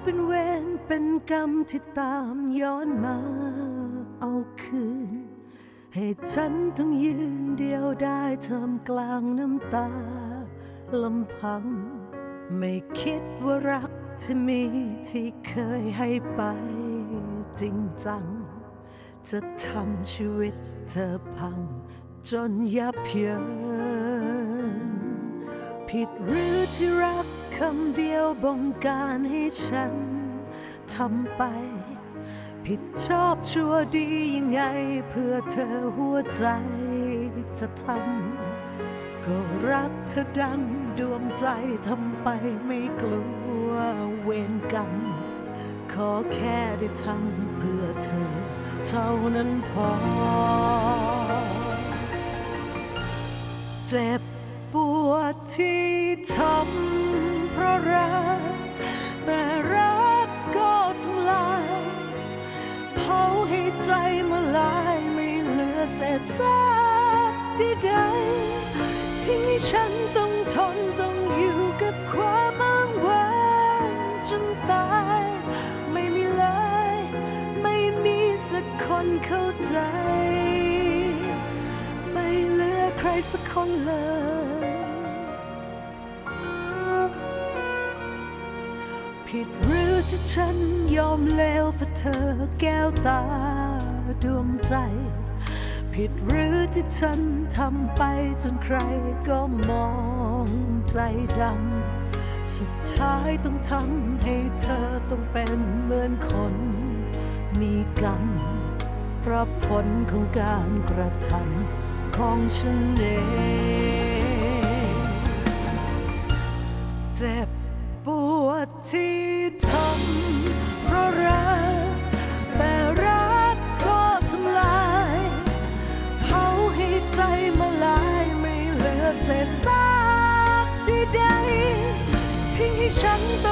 เป็นเวรเป็นกรรมที่ตามย้อนมาเอาคืน ให้ฉันต้องยืนเดียวได้ทำกลางน้ำตาลำพัง ไม่คิดว่ารักที่มีที่เคยให้ไปจริงจัง จะทำชีวิตเธอพังจนยับเยิน ผิดหรือที่รักคำเดียวบงการให้ฉันทำไป ผิดชอบชั่วดียังไง เพื่อเธอหัวใจจะทำก็รักเธอดังดวงใจทำไปไม่กลัวเวรกรรม ขอแค่ได้ทำเพื่อเธอ เท่านั้นพอ เจ็บ ปวดที่ทำเพราะรัก แต่รักก็ทำลายเผาให้ใจมาลายไม่เหลือเศษซากใดๆทิ้งให้ฉันต้องทนต้องอยู่กับความอ้างว้างจนตาย ไม่มีเลย ไม่มีสักคนเข้าใจ ไม่เหลือใครสักคนเลย ผิดหรือที่ฉันยอมแล้วเพราะเธอแก้วตาดวงใจ ผิดหรือที่ฉันทำไปจนใครก็มองใจดำสุดท้ายต้องทำให้เธอต้องเป็นเหมือนคน มีกรรมเพราะผลของการกระทำของฉันเองเจ็บ ที่ทำเพราะรัก แต่รักก็ทำลายเผาให้ใจมาลายไม่เหลือเศษซากใดๆทิ้งให้ฉันต้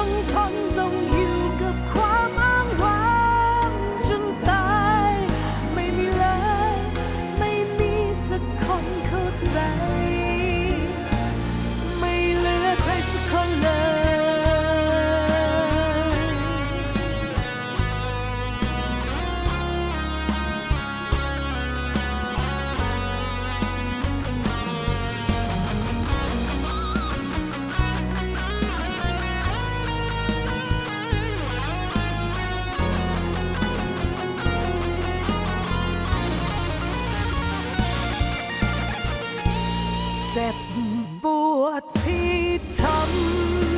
อง เจ็บปวดที่ทำ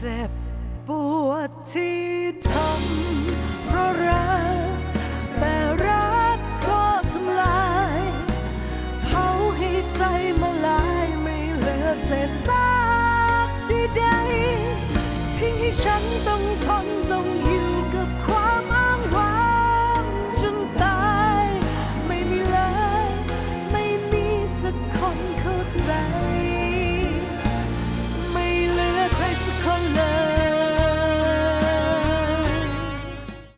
เจ็บปวดที่ทำเพราะรัก แต่รักก็ทำลายเผาให้ใจมาลายไม่เหลือเศษซากใดๆทิ้งให้ฉันต้องทน